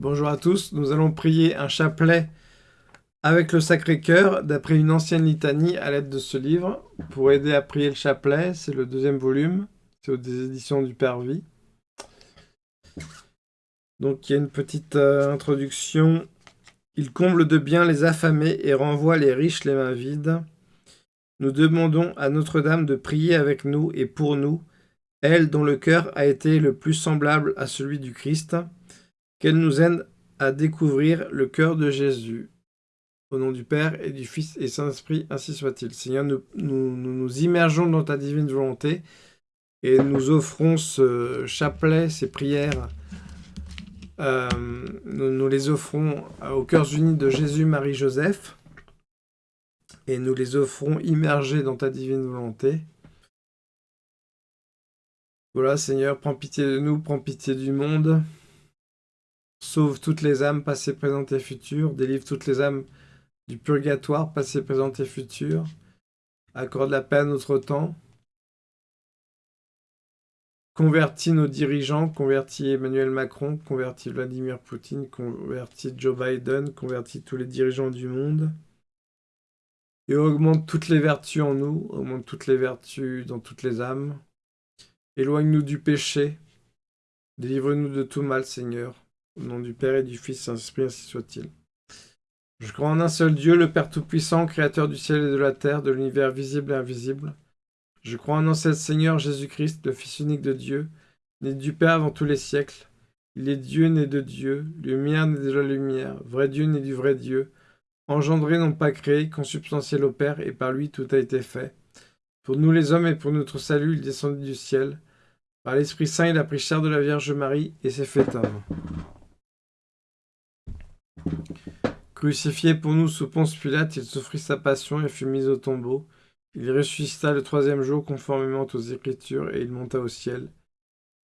Bonjour à tous, nous allons prier un chapelet avec le Sacré-Cœur d'après une ancienne litanie à l'aide de ce livre. Pour aider à prier le chapelet, c'est le deuxième volume, c'est aux éditions du Père Vie. Donc il y a une petite euh, introduction. Il comble de bien les affamés et renvoie les riches les mains vides. Nous demandons à Notre-Dame de prier avec nous et pour nous, elle dont le cœur a été le plus semblable à celui du Christ, qu'elle nous aide à découvrir le cœur de Jésus. Au nom du Père et du Fils et Saint-Esprit, ainsi soit-il. Seigneur, nous, nous, immergeons dans ta divine volonté et nous offrons ce chapelet, ces prières, euh, nous, nous, les offrons aux cœurs unis de Jésus, Marie, Joseph, et nous les offrons immergés dans ta divine volonté. Voilà, Seigneur, prends pitié de nous, prends pitié du monde. Sauve toutes les âmes passées, présentes et futures. Délivre toutes les âmes du purgatoire passées, présentes et futures. Accorde la paix à notre temps. Convertis nos dirigeants, convertis Emmanuel Macron, convertis Vladimir Poutine, convertis Joe Biden, convertis tous les dirigeants du monde. Et augmente toutes les vertus en nous, augmente toutes les vertus dans toutes les âmes. Éloigne-nous du péché. Délivre-nous de tout mal, Seigneur. Au nom du Père et du Fils, Saint-Esprit, ainsi soit-il. Je crois en un seul Dieu, le Père Tout-Puissant, Créateur du ciel et de la terre, de l'univers visible et invisible. Je crois en un seul Seigneur Jésus-Christ, le Fils unique de Dieu, né du Père avant tous les siècles. Il est Dieu né de Dieu, lumière né de la lumière, vrai Dieu né du vrai Dieu, engendré non pas créé, consubstantiel au Père, et par lui tout a été fait. Pour nous les hommes et pour notre salut, il descendit du ciel. Par l'Esprit Saint, il a pris chair de la Vierge Marie et s'est fait homme. Crucifié pour nous sous Ponce Pilate, il souffrit sa passion et fut mis au tombeau. Il ressuscita le troisième jour conformément aux Écritures et il monta au ciel.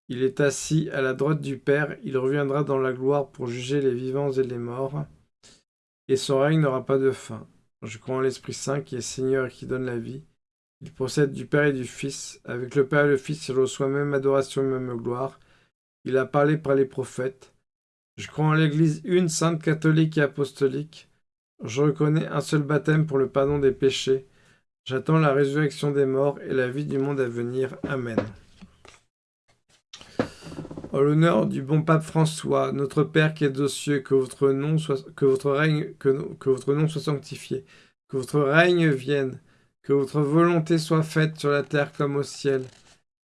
Il est assis à la droite du Père, il reviendra dans la gloire pour juger les vivants et les morts, et son règne n'aura pas de fin. Je crois en l'Esprit Saint qui est Seigneur et qui donne la vie. Il procède du Père et du Fils. Avec le Père et le Fils, il reçoit même adoration et même gloire. Il a parlé par les prophètes. Je crois en l'Église une, sainte, catholique et apostolique. Je reconnais un seul baptême pour le pardon des péchés. J'attends la résurrection des morts et la vie du monde à venir. Amen. En l'honneur du bon pape François, notre Père qui est aux cieux, que votre nom soit, que votre règne, que, que votre nom soit sanctifié, que votre règne vienne, que votre volonté soit faite sur la terre comme au ciel.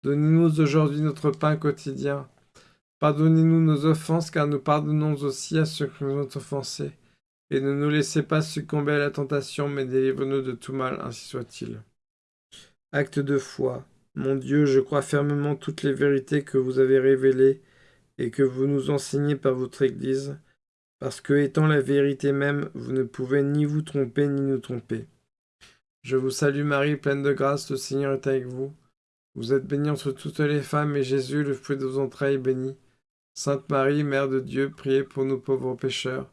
Donnez-nous aujourd'hui notre pain quotidien. Pardonnez-nous nos offenses, car nous pardonnons aussi à ceux qui nous ont offensés. Et ne nous laissez pas succomber à la tentation, mais délivre-nous de tout mal, ainsi soit-il. Acte de foi. Mon Dieu, je crois fermement toutes les vérités que vous avez révélées et que vous nous enseignez par votre Église, parce que, étant la vérité même, vous ne pouvez ni vous tromper ni nous tromper. Je vous salue Marie, pleine de grâce, le Seigneur est avec vous. Vous êtes bénie entre toutes les femmes, et Jésus, le fruit de vos entrailles, est béni. Sainte Marie, Mère de Dieu, priez pour nous pauvres pécheurs,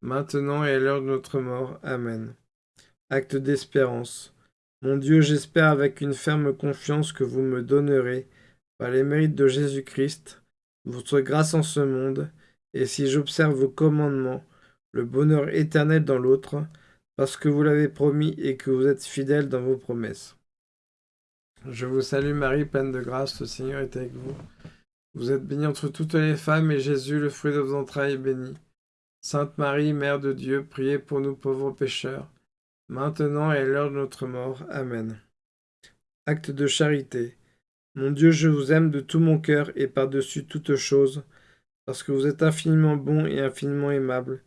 maintenant et à l'heure de notre mort. Amen. Acte d'espérance. Mon Dieu, j'espère avec une ferme confiance que vous me donnerez, par les mérites de Jésus-Christ, votre grâce en ce monde, et si j'observe vos commandements, le bonheur éternel dans l'autre, parce que vous l'avez promis et que vous êtes fidèle dans vos promesses. Je vous salue Marie, pleine de grâce, le Seigneur est avec vous. Vous êtes bénie entre toutes les femmes, et Jésus, le fruit de vos entrailles, est béni. Sainte Marie, Mère de Dieu, priez pour nous pauvres pécheurs, maintenant et à l'heure de notre mort. Amen. Acte de charité. Mon Dieu, je vous aime de tout mon cœur et par-dessus toute chose, parce que vous êtes infiniment bon et infiniment aimable,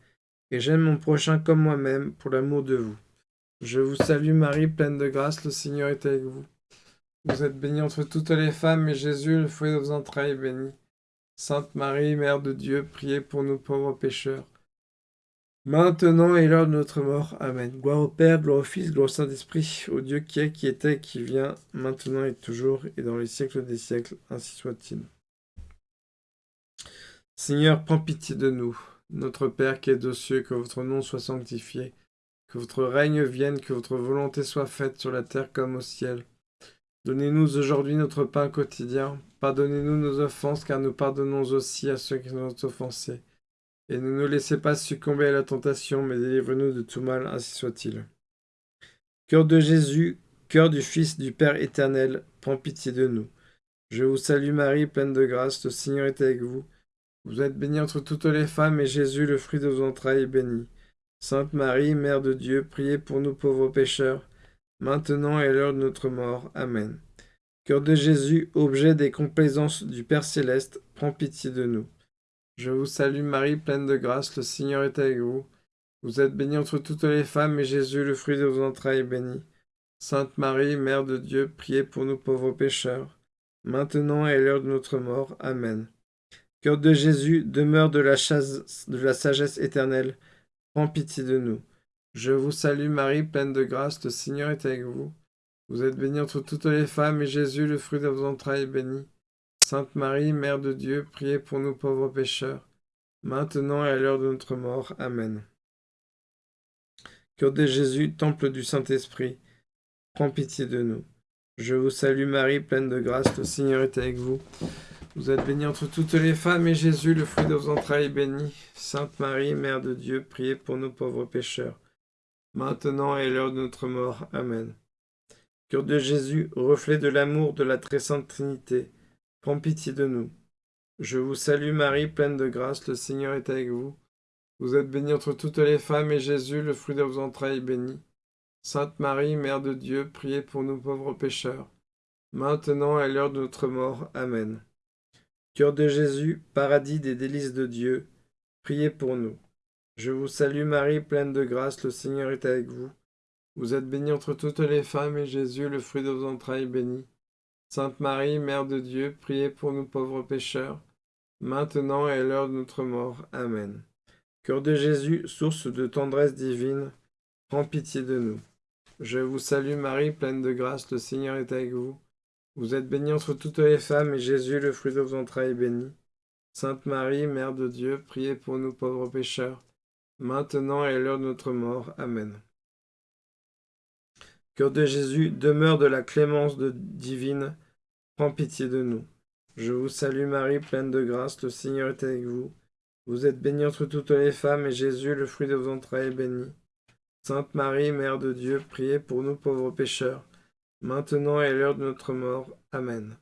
et j'aime mon prochain comme moi-même pour l'amour de vous. Je vous salue Marie, pleine de grâce, le Seigneur est avec vous. Vous êtes bénie entre toutes les femmes, et Jésus, le fruit de vos entrailles, est béni. Sainte Marie, Mère de Dieu, priez pour nous pauvres pécheurs, maintenant et l'heure de notre mort. Amen. Gloire au Père, gloire au Fils, gloire au Saint-Esprit, au Dieu qui est, qui était, qui vient, maintenant et toujours, et dans les siècles des siècles, ainsi soit-il. Seigneur, prends pitié de nous. Notre Père qui est aux cieux, que votre nom soit sanctifié, que votre règne vienne, que votre volonté soit faite sur la terre comme au ciel. Donnez-nous aujourd'hui notre pain quotidien. Pardonnez-nous nos offenses, car nous pardonnons aussi à ceux qui nous ont offensés. Et ne nous laissez pas succomber à la tentation, mais délivre-nous de tout mal, ainsi soit-il. Cœur de Jésus, cœur du Fils du Père éternel, prends pitié de nous. Je vous salue Marie, pleine de grâce, le Seigneur est avec vous. Vous êtes bénie entre toutes les femmes, et Jésus, le fruit de vos entrailles, est béni. Sainte Marie, Mère de Dieu, priez pour nous pauvres pécheurs, maintenant et l'heure de notre mort. Amen. Cœur de Jésus, objet des complaisances du Père céleste, prends pitié de nous. Je vous salue Marie, pleine de grâce, le Seigneur est avec vous. Vous êtes bénie entre toutes les femmes, et Jésus, le fruit de vos entrailles, est béni. Sainte Marie, Mère de Dieu, priez pour nous pauvres pécheurs, maintenant et l'heure de notre mort. Amen. Cœur de Jésus, demeure de la, de la sagesse éternelle, prends pitié de nous. Je vous salue Marie, pleine de grâce, le Seigneur est avec vous. Vous êtes bénie entre toutes les femmes, et Jésus, le fruit de vos entrailles, est béni. Sainte Marie, Mère de Dieu, priez pour nous pauvres pécheurs, maintenant et à l'heure de notre mort. Amen. Cœur de Jésus, temple du Saint-Esprit, prends pitié de nous. Je vous salue Marie, pleine de grâce, le Seigneur est avec vous. Vous êtes bénie entre toutes les femmes, et Jésus, le fruit de vos entrailles, est béni. Sainte Marie, Mère de Dieu, priez pour nous pauvres pécheurs, maintenant et l'heure de notre mort. Amen. Cœur de Jésus, reflet de l'amour de la très sainte Trinité, prends pitié de nous. Je vous salue Marie, pleine de grâce, le Seigneur est avec vous. Vous êtes bénie entre toutes les femmes, et Jésus, le fruit de vos entrailles, est béni. Sainte Marie, Mère de Dieu, priez pour nous pauvres pécheurs, maintenant et l'heure de notre mort. Amen. Cœur de Jésus, paradis des délices de Dieu, priez pour nous. Je vous salue Marie, pleine de grâce, le Seigneur est avec vous. Vous êtes bénie entre toutes les femmes, et Jésus, le fruit de vos entrailles, est béni. Sainte Marie, Mère de Dieu, priez pour nous pauvres pécheurs, maintenant et à l'heure de notre mort. Amen. Cœur de Jésus, source de tendresse divine, prends pitié de nous. Je vous salue Marie, pleine de grâce, le Seigneur est avec vous. Vous êtes bénie entre toutes les femmes, et Jésus, le fruit de vos entrailles, est béni. Sainte Marie, Mère de Dieu, priez pour nous pauvres pécheurs, maintenant et à l'heure de notre mort. Amen. Cœur de Jésus, demeure de la clémence divine, prends pitié de nous. Je vous salue Marie, pleine de grâce, le Seigneur est avec vous. Vous êtes bénie entre toutes les femmes, et Jésus, le fruit de vos entrailles, est béni. Sainte Marie, Mère de Dieu, priez pour nous pauvres pécheurs, maintenant et à l'heure de notre mort. Amen.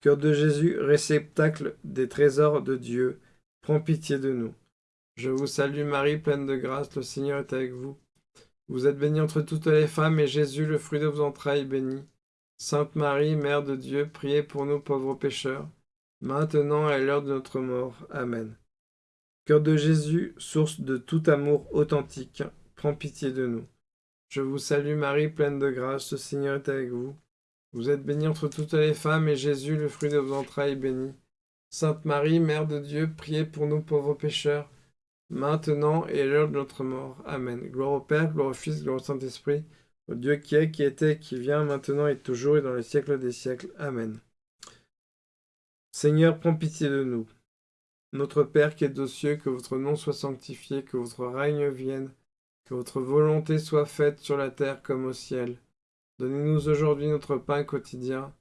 Cœur de Jésus, réceptacle des trésors de Dieu, prends pitié de nous. Je vous salue Marie, pleine de grâce, le Seigneur est avec vous. Vous êtes bénie entre toutes les femmes, et Jésus, le fruit de vos entrailles, est béni. Sainte Marie, Mère de Dieu, priez pour nous pauvres pécheurs, maintenant et à l'heure de notre mort. Amen. Cœur de Jésus, source de tout amour authentique, prends pitié de nous. Je vous salue Marie, pleine de grâce, le Seigneur est avec vous. Vous êtes bénie entre toutes les femmes, et Jésus, le fruit de vos entrailles, est béni. Sainte Marie, Mère de Dieu, priez pour nous pauvres pécheurs, maintenant et à l'heure de notre mort. Amen. Gloire au Père, gloire au Fils, gloire au Saint-Esprit, au Dieu qui est, qui était, qui vient, maintenant et toujours et dans les siècles des siècles. Amen. Seigneur, prends pitié de nous. Notre Père qui es aux cieux, que votre nom soit sanctifié, que votre règne vienne, que votre volonté soit faite sur la terre comme au ciel. Donnez-nous aujourd'hui notre pain quotidien.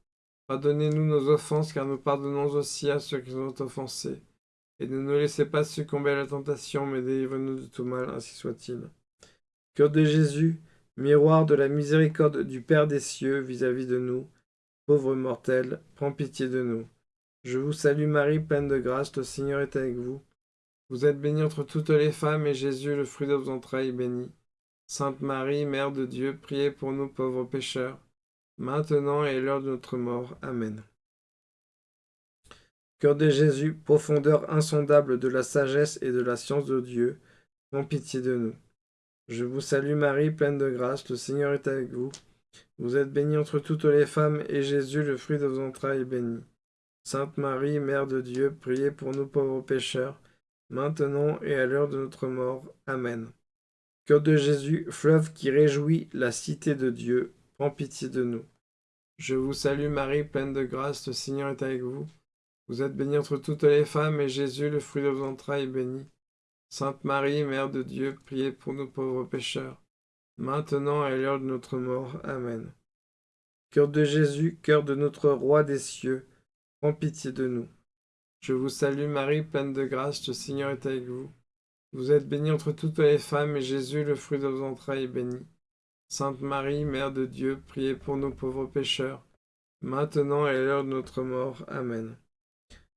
Pardonnez-nous nos offenses, car nous pardonnons aussi à ceux qui nous ont offensés et ne nous laissez pas succomber à la tentation, mais délivre-nous de tout mal, ainsi soit-il. Cœur de Jésus, miroir de la miséricorde du Père des cieux vis-à-vis de nous, pauvres mortels, prends pitié de nous. Je vous salue Marie, pleine de grâce, le Seigneur est avec vous. Vous êtes bénie entre toutes les femmes, et Jésus, le fruit de vos entrailles, est béni. Sainte Marie, Mère de Dieu, priez pour nous pauvres pécheurs, maintenant et à l'heure de notre mort. Amen. Cœur de Jésus, profondeur insondable de la sagesse et de la science de Dieu, prends pitié de nous. Je vous salue Marie, pleine de grâce, le Seigneur est avec vous. Vous êtes bénie entre toutes les femmes, et Jésus, le fruit de vos entrailles, est béni. Sainte Marie, Mère de Dieu, priez pour nous pauvres pécheurs, maintenant et à l'heure de notre mort. Amen. Cœur de Jésus, fleuve qui réjouit la cité de Dieu, prends pitié de nous. Je vous salue Marie, pleine de grâce, le Seigneur est avec vous. Vous êtes bénie entre toutes les femmes, et Jésus, le fruit de vos entrailles, est béni. Sainte Marie, Mère de Dieu, priez pour nous pauvres pécheurs, maintenant et l'heure de notre mort. Amen. Cœur de Jésus, cœur de notre Roi des cieux, prends pitié de nous. Je vous salue Marie, pleine de grâce, le Seigneur est avec vous. Vous êtes bénie entre toutes les femmes, et Jésus, le fruit de vos entrailles, est béni. Sainte Marie, Mère de Dieu, priez pour nous pauvres pécheurs, maintenant et l'heure de notre mort. Amen.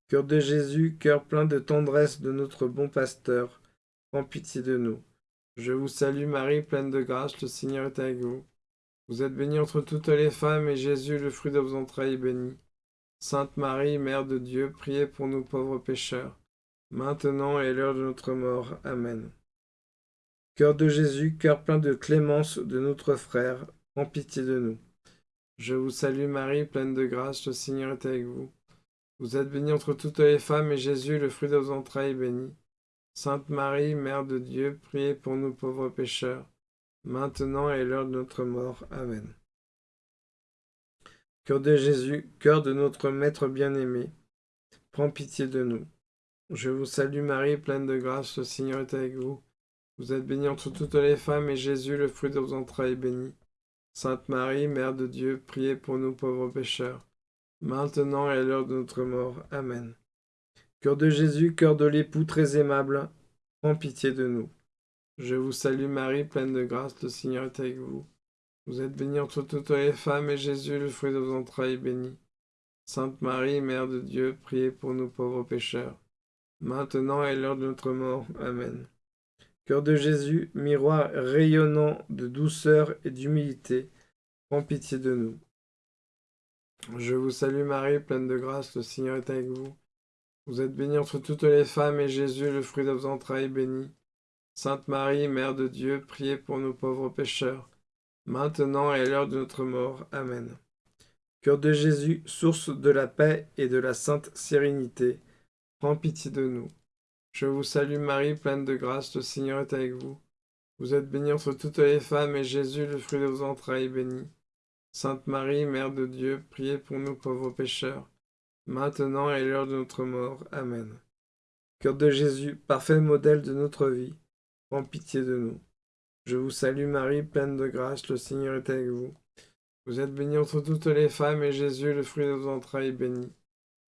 Cœur de Jésus, cœur plein de tendresse de notre bon pasteur, prends pitié de nous. Je vous salue Marie, pleine de grâce, le Seigneur est avec vous. Vous êtes bénie entre toutes les femmes, et Jésus, le fruit de vos entrailles, est béni. Sainte Marie, Mère de Dieu, priez pour nous pauvres pécheurs, maintenant et l'heure de notre mort. Amen. Cœur de Jésus, cœur plein de clémence de notre frère, prends pitié de nous. Je vous salue Marie, pleine de grâce, le Seigneur est avec vous. Vous êtes bénie entre toutes les femmes, et Jésus, le fruit de vos entrailles, est béni. Sainte Marie, Mère de Dieu, priez pour nous pauvres pécheurs, maintenant et l'heure de notre mort. Amen. Cœur de Jésus, cœur de notre Maître bien-aimé, prends pitié de nous. Je vous salue Marie, pleine de grâce, le Seigneur est avec vous. Vous êtes bénie entre toutes les femmes, et Jésus, le fruit de vos entrailles, est béni. Sainte Marie, Mère de Dieu, priez pour nous pauvres pécheurs, maintenant et à l'heure de notre mort. Amen. Cœur de Jésus, cœur de l'époux très aimable, prends pitié de nous. Je vous salue Marie, pleine de grâce, le Seigneur est avec vous. Vous êtes bénie entre toutes les femmes, et Jésus, le fruit de vos entrailles, est béni. Sainte Marie, Mère de Dieu, priez pour nous pauvres pécheurs, maintenant et l'heure de notre mort. Amen. Cœur de Jésus, miroir rayonnant de douceur et d'humilité, prends pitié de nous. Je vous salue Marie, pleine de grâce, le Seigneur est avec vous. Vous êtes bénie entre toutes les femmes, et Jésus, le fruit de vos entrailles, est béni. Sainte Marie, Mère de Dieu, priez pour nous pauvres pécheurs, maintenant et à l'heure de notre mort. Amen. Cœur de Jésus, source de la paix et de la sainte sérénité, prends pitié de nous. Je vous salue Marie, pleine de grâce, le Seigneur est avec vous. Vous êtes bénie entre toutes les femmes, et Jésus, le fruit de vos entrailles, est béni. Sainte Marie, Mère de Dieu, priez pour nous pauvres pécheurs, maintenant et l'heure de notre mort. Amen. Cœur de Jésus, parfait modèle de notre vie, prends pitié de nous. Je vous salue Marie, pleine de grâce, le Seigneur est avec vous. Vous êtes bénie entre toutes les femmes, et Jésus, le fruit de vos entrailles, est béni.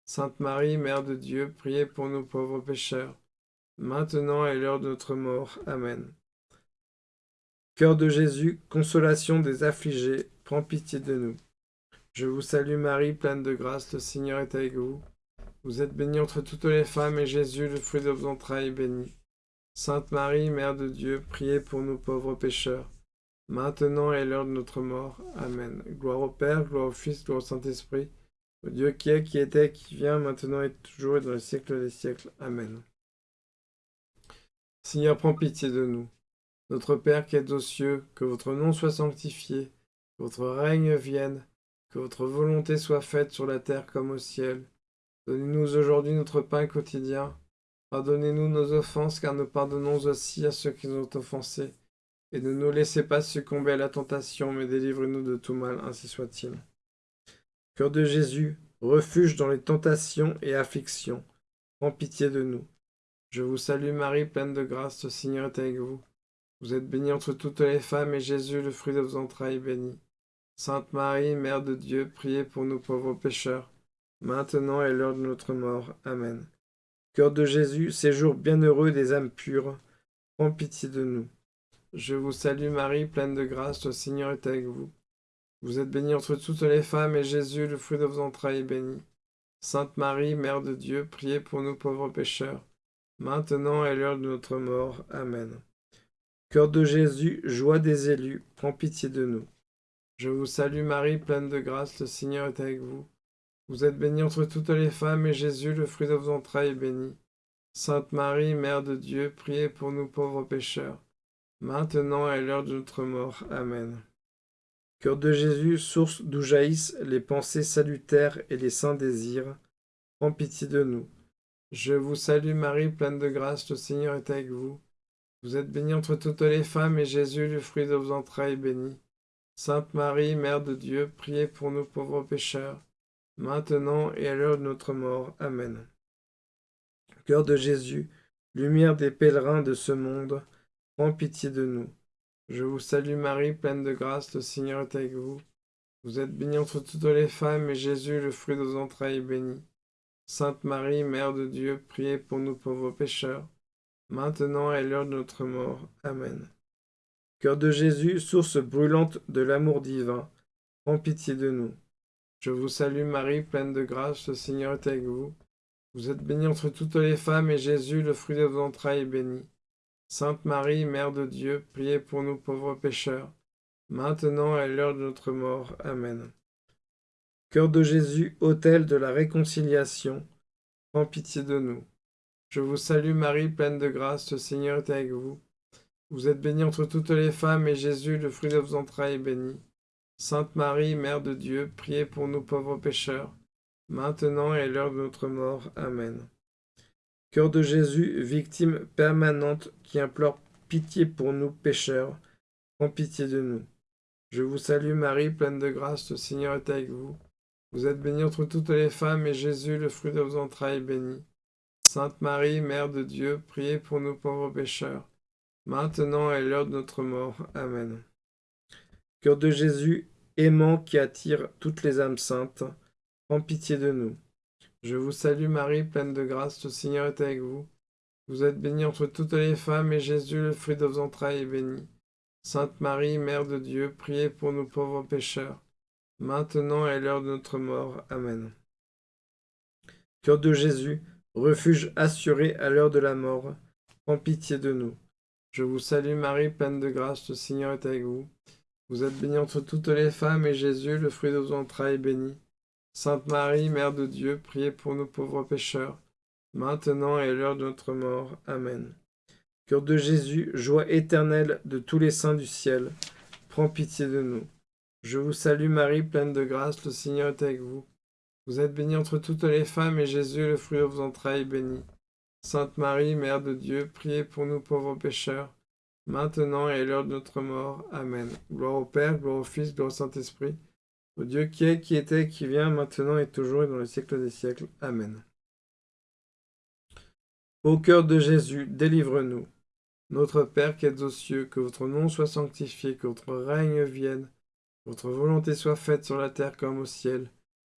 Sainte Marie, Mère de Dieu, priez pour nous pauvres pécheurs, maintenant et l'heure de notre mort. Amen. Cœur de Jésus, consolation des affligés, prends pitié de nous. Je vous salue Marie, pleine de grâce, le Seigneur est avec vous. Vous êtes bénie entre toutes les femmes, et Jésus, le fruit de vos entrailles, est béni. Sainte Marie, Mère de Dieu, priez pour nous pauvres pécheurs, maintenant et l'heure de notre mort. Amen. Gloire au Père, gloire au Fils, gloire au Saint-Esprit, au Dieu qui est, qui était, qui vient, maintenant et toujours et dans les siècles des siècles. Amen. Seigneur, prends pitié de nous. Notre Père qui es aux cieux, que votre nom soit sanctifié, votre règne vienne, que votre volonté soit faite sur la terre comme au ciel. Donnez-nous aujourd'hui notre pain quotidien. Pardonnez-nous nos offenses, car nous pardonnons aussi à ceux qui nous ont offensés. Et ne nous laissez pas succomber à la tentation, mais délivrez-nous de tout mal, ainsi soit-il. Cœur de Jésus, refuge dans les tentations et afflictions, prends pitié de nous. Je vous salue Marie, pleine de grâce, le Seigneur est avec vous. Vous êtes bénie entre toutes les femmes, et Jésus, le fruit de vos entrailles, est béni. Sainte Marie, Mère de Dieu, priez pour nous pauvres pécheurs, maintenant et l'heure de notre mort. Amen. Cœur de Jésus, séjour bienheureux des âmes pures, prends pitié de nous. Je vous salue Marie, pleine de grâce, le Seigneur est avec vous. Vous êtes bénie entre toutes les femmes, et Jésus, le fruit de vos entrailles, est béni. Sainte Marie, Mère de Dieu, priez pour nous pauvres pécheurs, maintenant et l'heure de notre mort. Amen. Cœur de Jésus, joie des élus, prends pitié de nous. Je vous salue Marie, pleine de grâce, le Seigneur est avec vous. Vous êtes bénie entre toutes les femmes, et Jésus, le fruit de vos entrailles, est béni. Sainte Marie, Mère de Dieu, priez pour nous pauvres pécheurs, maintenant et à l'heure de notre mort. Amen. Cœur de Jésus, source d'où jaillissent les pensées salutaires et les saints désirs, prends pitié de nous. Je vous salue Marie, pleine de grâce, le Seigneur est avec vous. Vous êtes bénie entre toutes les femmes, et Jésus, le fruit de vos entrailles, est béni. Sainte Marie, Mère de Dieu, priez pour nous pauvres pécheurs, maintenant et à l'heure de notre mort. Amen. Cœur de Jésus, lumière des pèlerins de ce monde, prends pitié de nous. Je vous salue Marie, pleine de grâce, le Seigneur est avec vous. Vous êtes bénie entre toutes les femmes, et Jésus, le fruit de vos entrailles, est béni. Sainte Marie, Mère de Dieu, priez pour nous pauvres pécheurs, maintenant et l'heure de notre mort. Amen. Cœur de Jésus, source brûlante de l'amour divin, prends pitié de nous. Je vous salue Marie, pleine de grâce, le Seigneur est avec vous. Vous êtes bénie entre toutes les femmes, et Jésus, le fruit de vos entrailles, est béni. Sainte Marie, Mère de Dieu, priez pour nous pauvres pécheurs, maintenant et à l'heure de notre mort. Amen. Cœur de Jésus, autel de la réconciliation, prends pitié de nous. Je vous salue Marie, pleine de grâce, le Seigneur est avec vous. Vous êtes bénie entre toutes les femmes, et Jésus, le fruit de vos entrailles, est béni. Sainte Marie, Mère de Dieu, priez pour nous pauvres pécheurs, maintenant et à l'heure de notre mort. Amen. Cœur de Jésus, victime permanente qui implore pitié pour nous pécheurs, prends pitié de nous. Je vous salue Marie, pleine de grâce, le Seigneur est avec vous. Vous êtes bénie entre toutes les femmes, et Jésus, le fruit de vos entrailles, est béni. Sainte Marie, Mère de Dieu, priez pour nous pauvres pécheurs, maintenant à l'heure de notre mort. Amen. Cœur de Jésus, aimant qui attire toutes les âmes saintes, prends pitié de nous. Je vous salue Marie, pleine de grâce, le Seigneur est avec vous. Vous êtes bénie entre toutes les femmes, et Jésus, le fruit de vos entrailles, est béni. Sainte Marie, Mère de Dieu, priez pour nous pauvres pécheurs, maintenant à l'heure de notre mort. Amen. Cœur de Jésus, refuge assuré à l'heure de la mort, prends pitié de nous. Je vous salue Marie, pleine de grâce, le Seigneur est avec vous. Vous êtes bénie entre toutes les femmes, et Jésus, le fruit de vos entrailles, est béni. Sainte Marie, Mère de Dieu, priez pour nous pauvres pécheurs, maintenant et à l'heure de notre mort. Amen. Cœur de Jésus, joie éternelle de tous les saints du ciel, prends pitié de nous. Je vous salue Marie, pleine de grâce, le Seigneur est avec vous. Vous êtes bénie entre toutes les femmes, et Jésus, le fruit de vos entrailles, est béni. Sainte Marie, Mère de Dieu, priez pour nous pauvres pécheurs, maintenant et à l'heure de notre mort. Amen. Gloire au Père, gloire au Fils, gloire au Saint-Esprit, au Dieu qui est, qui était, qui vient, maintenant et toujours et dans les siècles des siècles. Amen. Au cœur de Jésus, délivre-nous. Notre Père qui êtes aux cieux, que votre nom soit sanctifié, que votre règne vienne votre volonté soit faite sur la terre comme au ciel.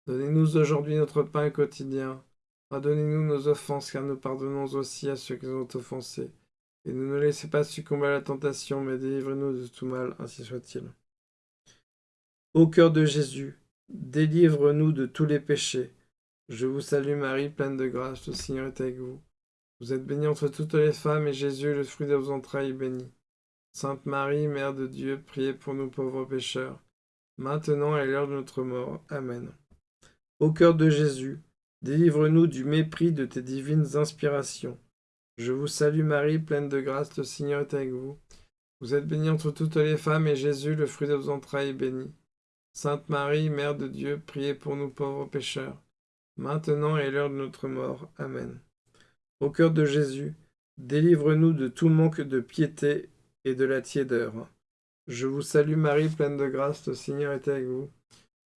Donnez-nous aujourd'hui notre pain quotidien. Pardonnez-nous nos offenses, car nous pardonnons aussi à ceux qui nous ont offensés. Et ne nous laissez pas succomber à la tentation, mais délivrez-nous de tout mal, ainsi soit-il. Ô cœur de Jésus, délivre-nous de tous les péchés. Je vous salue Marie, pleine de grâce, le Seigneur est avec vous. Vous êtes bénie entre toutes les femmes, et Jésus, le fruit de vos entrailles, est béni. Sainte Marie, Mère de Dieu, priez pour nous pauvres pécheurs, maintenant et à l'heure de notre mort. Amen. Ô cœur de Jésus, délivre-nous du mépris de tes divines inspirations. Je vous salue Marie, pleine de grâce, le Seigneur est avec vous. Vous êtes bénie entre toutes les femmes, et Jésus, le fruit de vos entrailles, est béni. Sainte Marie, Mère de Dieu, priez pour nous pauvres pécheurs, maintenant et l'heure de notre mort. Amen. Ô cœur de Jésus, délivre-nous de tout manque de piété et de la tiédeur. Je vous salue Marie, pleine de grâce, le Seigneur est avec vous.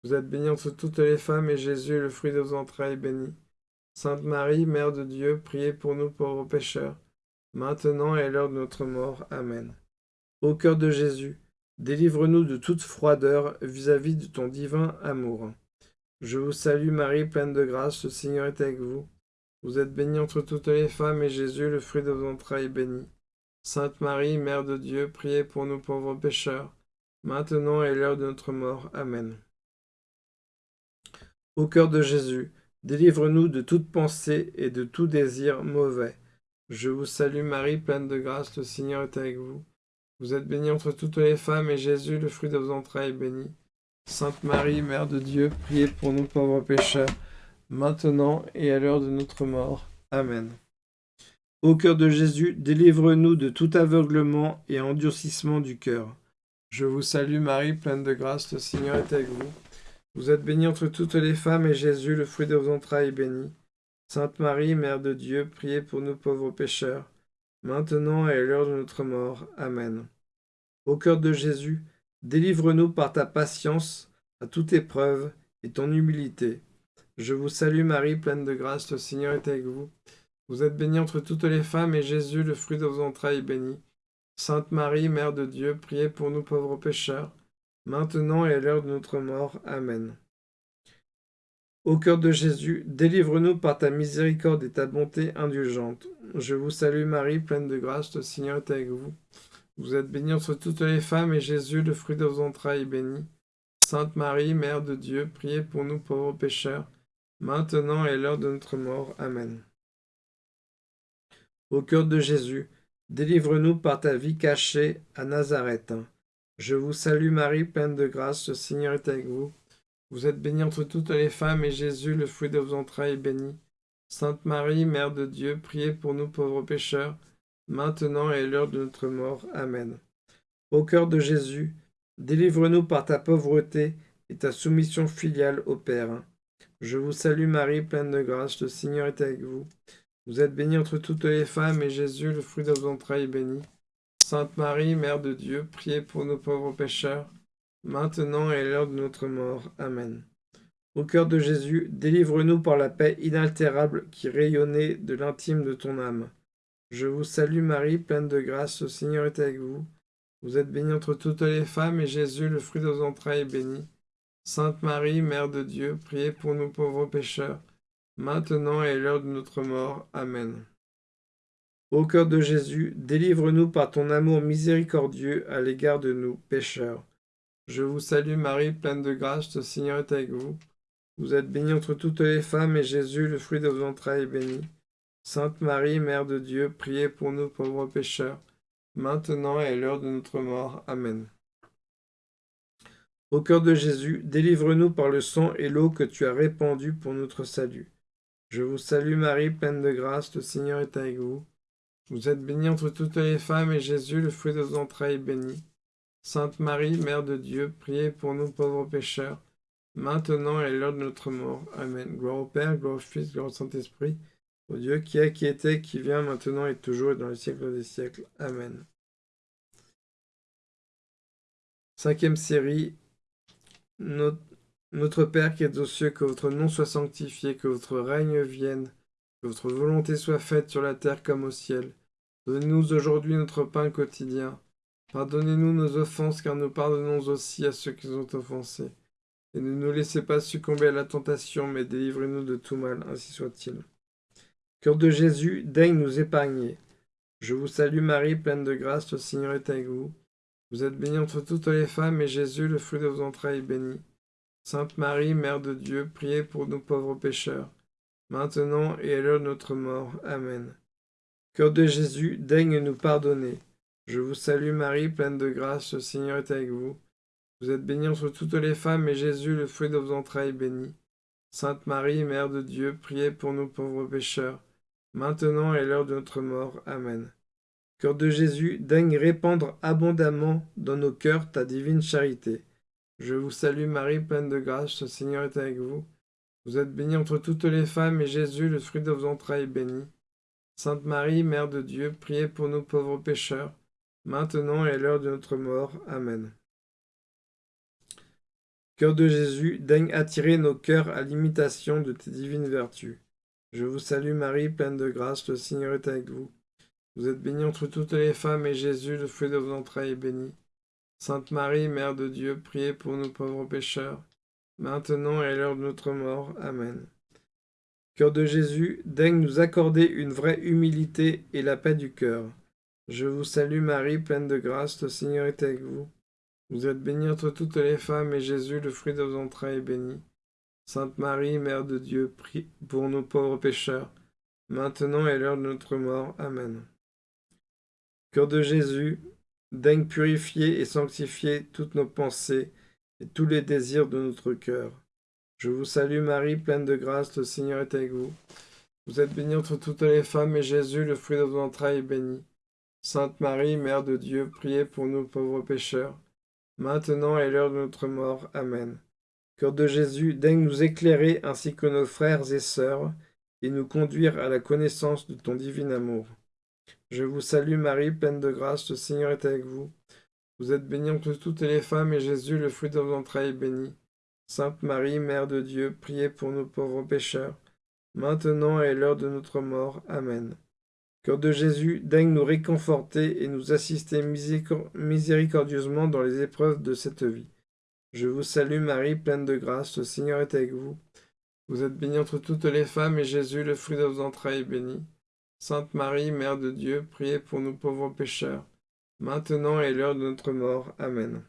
Vous êtes bénie entre toutes les femmes, et Jésus, le fruit de vos entrailles, est béni. Sainte Marie, Mère de Dieu, priez pour nous pauvres pécheurs, maintenant et à l'heure de notre mort. Amen. Ô cœur de Jésus, délivre-nous de toute froideur vis-à-vis de ton divin amour. Je vous salue Marie, pleine de grâce, le Seigneur est avec vous. Vous êtes bénie entre toutes les femmes, et Jésus, le fruit de vos entrailles, est béni. Sainte Marie, Mère de Dieu, priez pour nous pauvres pécheurs, maintenant et à l'heure de notre mort. Amen. Au cœur de Jésus, délivre-nous de toute pensée et de tout désir mauvais. Je vous salue Marie, pleine de grâce, le Seigneur est avec vous. Vous êtes bénie entre toutes les femmes, et Jésus, le fruit de vos entrailles, est béni. Sainte Marie, Mère de Dieu, priez pour nous pauvres pécheurs, maintenant et à l'heure de notre mort. Amen. Ô cœur de Jésus, délivre-nous de tout aveuglement et endurcissement du cœur. Je vous salue Marie, pleine de grâce, le Seigneur est avec vous. Vous êtes bénie entre toutes les femmes, et Jésus, le fruit de vos entrailles, est béni. Sainte Marie, Mère de Dieu, priez pour nous pauvres pécheurs, maintenant et à l'heure de notre mort. Amen. Ô cœur de Jésus, délivre-nous par ta patience à toute épreuve et ton humilité. Je vous salue Marie, pleine de grâce, le Seigneur est avec vous. Vous êtes bénie entre toutes les femmes, et Jésus, le fruit de vos entrailles, est béni. Sainte Marie, Mère de Dieu, priez pour nous pauvres pécheurs, maintenant et à l'heure de notre mort. Amen. Au cœur de Jésus, délivre-nous par ta miséricorde et ta bonté indulgente. Je vous salue Marie, pleine de grâce, le Seigneur est avec vous. Vous êtes bénie entre toutes les femmes, et Jésus, le fruit de vos entrailles, est béni. Sainte Marie, Mère de Dieu, priez pour nous pauvres pécheurs, maintenant et à l'heure de notre mort. Amen. Au cœur de Jésus, délivre-nous par ta vie cachée à Nazareth. Je vous salue Marie, pleine de grâce, le Seigneur est avec vous. Vous êtes bénie entre toutes les femmes, et Jésus, le fruit de vos entrailles, est béni. Sainte Marie, Mère de Dieu, priez pour nous pauvres pécheurs, maintenant et à l'heure de notre mort. Amen. Au cœur de Jésus, délivre-nous par ta pauvreté et ta soumission filiale au Père. Je vous salue Marie, pleine de grâce, le Seigneur est avec vous. Vous êtes bénie entre toutes les femmes, et Jésus, le fruit de vos entrailles, est béni. Sainte Marie, Mère de Dieu, priez pour nos pauvres pécheurs, maintenant et à l'heure de notre mort. Amen. Au cœur de Jésus, délivre-nous par la paix inaltérable qui rayonnait de l'intime de ton âme. Je vous salue Marie, pleine de grâce, le Seigneur est avec vous. Vous êtes bénie entre toutes les femmes, et Jésus, le fruit de vos entrailles, est béni. Sainte Marie, Mère de Dieu, priez pour nous pauvres pécheurs, maintenant et à l'heure de notre mort. Amen. Au cœur de Jésus, délivre-nous par ton amour miséricordieux à l'égard de nous, pécheurs. Je vous salue Marie, pleine de grâce, le Seigneur est avec vous. Vous êtes bénie entre toutes les femmes, et Jésus, le fruit de vos entrailles, est béni. Sainte Marie, Mère de Dieu, priez pour nous pauvres pécheurs, maintenant et à l'heure de notre mort. Amen. Au cœur de Jésus, délivre-nous par le sang et l'eau que tu as répandus pour notre salut. Je vous salue Marie, pleine de grâce, le Seigneur est avec vous. Vous êtes bénie entre toutes les femmes, et Jésus, le fruit de vos entrailles, est béni. Sainte Marie, Mère de Dieu, priez pour nous pauvres pécheurs, maintenant et à l'heure de notre mort. Amen. Gloire au Père, gloire au Fils, gloire au Saint-Esprit, au Dieu qui est, qui était, qui vient, maintenant et toujours et dans les siècles des siècles. Amen. Cinquième série. Notre, Père qui es aux cieux, que votre nom soit sanctifié, que votre règne vienne, votre volonté soit faite sur la terre comme au ciel. Donnez-nous aujourd'hui notre pain quotidien. Pardonnez-nous nos offenses, car nous pardonnons aussi à ceux qui nous ont offensés. Et ne nous laissez pas succomber à la tentation, mais délivrez-nous de tout mal, ainsi soit-il. Cœur de Jésus, daigne nous épargner. Je vous salue Marie, pleine de grâce, le Seigneur est avec vous. Vous êtes bénie entre toutes les femmes, et Jésus, le fruit de vos entrailles, est béni. Sainte Marie, Mère de Dieu, priez pour nous pauvres pécheurs, maintenant et à l'heure de notre mort. Amen. Cœur de Jésus, daigne nous pardonner. Je vous salue Marie, pleine de grâce, le Seigneur est avec vous. Vous êtes bénie entre toutes les femmes, et Jésus, le fruit de vos entrailles, béni. Sainte Marie, Mère de Dieu, priez pour nous pauvres pécheurs, maintenant et à l'heure de notre mort. Amen. Cœur de Jésus, daigne répandre abondamment dans nos cœurs ta divine charité. Je vous salue Marie, pleine de grâce, le Seigneur est avec vous. Vous êtes bénie entre toutes les femmes, et Jésus, le fruit de vos entrailles, est béni. Sainte Marie, Mère de Dieu, priez pour nous pauvres pécheurs, maintenant et à l'heure de notre mort. Amen. Cœur de Jésus, daigne attirer nos cœurs à l'imitation de tes divines vertus. Je vous salue Marie, pleine de grâce, le Seigneur est avec vous. Vous êtes bénie entre toutes les femmes, et Jésus, le fruit de vos entrailles, est béni. Sainte Marie, Mère de Dieu, priez pour nous pauvres pécheurs, maintenant et à l'heure de notre mort. Amen. Cœur de Jésus, daigne nous accorder une vraie humilité et la paix du cœur. Je vous salue Marie, pleine de grâce, le Seigneur est avec vous. Vous êtes bénie entre toutes les femmes, et Jésus, le fruit de vos entrailles, est béni. Sainte Marie, Mère de Dieu, prie pour nos pauvres pécheurs, maintenant et l'heure de notre mort. Amen. Cœur de Jésus, daigne purifier et sanctifier toutes nos pensées et tous les désirs de notre cœur. Je vous salue Marie, pleine de grâce, le Seigneur est avec vous. Vous êtes bénie entre toutes les femmes, et Jésus, le fruit de vos entrailles, est béni. Sainte Marie, Mère de Dieu, priez pour nous pauvres pécheurs, maintenant et l'heure de notre mort. Amen. Cœur de Jésus, daigne nous éclairer ainsi que nos frères et sœurs, et nous conduire à la connaissance de ton divin amour. Je vous salue Marie, pleine de grâce, le Seigneur est avec vous. Vous êtes bénie entre toutes les femmes, et Jésus, le fruit de vos entrailles, est béni. Sainte Marie, Mère de Dieu, priez pour nous pauvres pécheurs, maintenant et à l'heure de notre mort. Amen. Cœur de Jésus, daigne nous réconforter et nous assister miséricordieusement dans les épreuves de cette vie. Je vous salue Marie, pleine de grâce, le Seigneur est avec vous. Vous êtes bénie entre toutes les femmes, et Jésus, le fruit de vos entrailles, est béni. Sainte Marie, Mère de Dieu, priez pour nous pauvres pécheurs, maintenant et l'heure de notre mort. Amen.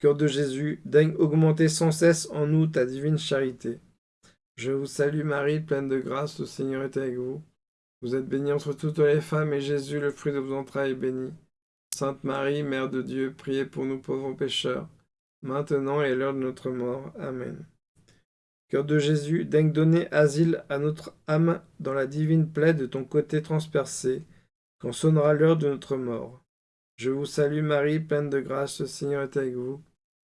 Cœur de Jésus, daigne augmenter sans cesse en nous ta divine charité. Je vous salue Marie, pleine de grâce, le Seigneur est avec vous. Vous êtes bénie entre toutes les femmes, et Jésus, le fruit de vos entrailles, est béni. Sainte Marie, Mère de Dieu, priez pour nous pauvres pécheurs, maintenant et l'heure de notre mort. Amen. Cœur de Jésus, daigne donner asile à notre âme dans la divine plaie de ton côté transpercé, quand sonnera l'heure de notre mort. Je vous salue Marie, pleine de grâce, le Seigneur est avec vous.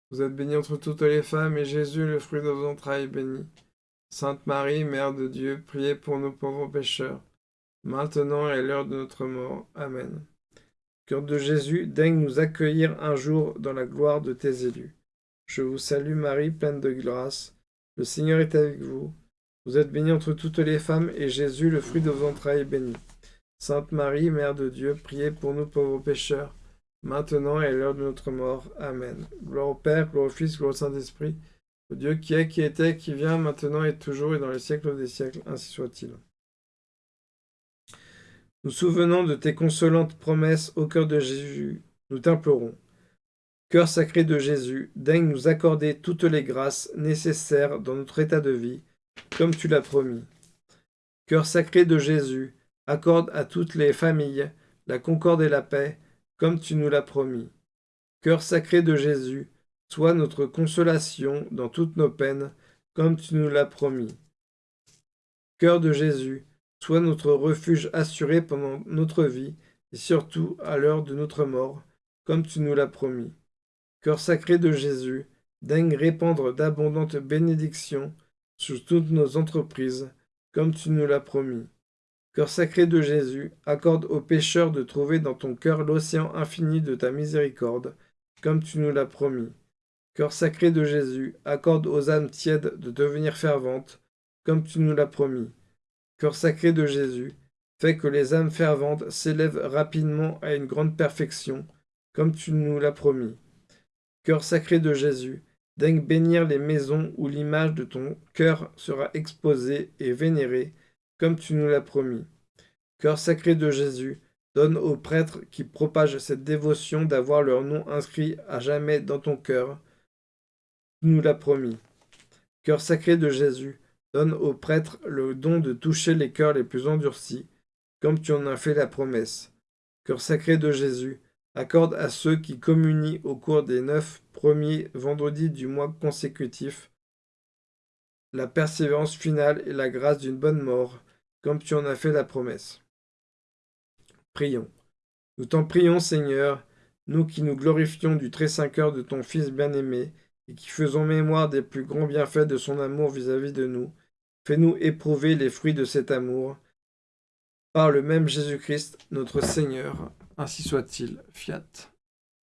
Vous êtes bénie entre toutes les femmes, et Jésus, le fruit de vos entrailles, est béni. Sainte Marie, Mère de Dieu, priez pour nos pauvres pécheurs, maintenant et l'heure de notre mort. Amen. Cœur de Jésus, daigne nous accueillir un jour dans la gloire de tes élus. Je vous salue Marie, pleine de grâce, le Seigneur est avec vous. Vous êtes bénie entre toutes les femmes, et Jésus, le fruit de vos entrailles, est béni. Sainte Marie, Mère de Dieu, priez pour nous pauvres pécheurs, maintenant et à l'heure de notre mort. Amen. Gloire au Père, gloire au Fils, gloire au Saint-Esprit, au Dieu qui est, qui était, qui vient, maintenant et toujours, et dans les siècles des siècles, ainsi soit-il. Nous souvenons de tes consolantes promesses au cœur de Jésus, nous t'implorons. Cœur sacré de Jésus, daigne nous accorder toutes les grâces nécessaires dans notre état de vie, comme tu l'as promis. Cœur sacré de Jésus, accorde à toutes les familles la concorde et la paix, comme tu nous l'as promis. Cœur sacré de Jésus, sois notre consolation dans toutes nos peines, comme tu nous l'as promis. Cœur de Jésus, sois notre refuge assuré pendant notre vie, et surtout à l'heure de notre mort, comme tu nous l'as promis. Cœur sacré de Jésus, daigne répandre d'abondantes bénédictions sur toutes nos entreprises, comme tu nous l'as promis. Cœur sacré de Jésus, accorde aux pécheurs de trouver dans ton cœur l'océan infini de ta miséricorde, comme tu nous l'as promis. Cœur sacré de Jésus, accorde aux âmes tièdes de devenir ferventes, comme tu nous l'as promis. Cœur sacré de Jésus, fais que les âmes ferventes s'élèvent rapidement à une grande perfection, comme tu nous l'as promis. Cœur sacré de Jésus, daigne bénir les maisons où l'image de ton cœur sera exposée et vénérée, comme tu nous l'as promis. Cœur sacré de Jésus, donne aux prêtres qui propagent cette dévotion d'avoir leur nom inscrit à jamais dans ton cœur. Tu nous l'as promis. Cœur sacré de Jésus, donne aux prêtres le don de toucher les cœurs les plus endurcis, comme tu en as fait la promesse. Cœur sacré de Jésus, accorde à ceux qui communient au cours des neuf premiers vendredis du mois consécutif la persévérance finale et la grâce d'une bonne mort, comme tu en as fait la promesse. Prions. Nous t'en prions, Seigneur, nous qui nous glorifions du très saint cœur de ton Fils bien-aimé, et qui faisons mémoire des plus grands bienfaits de son amour vis-à-vis -vis de nous, fais-nous éprouver les fruits de cet amour. Par le même Jésus-Christ, notre Seigneur, ainsi soit-il. Fiat.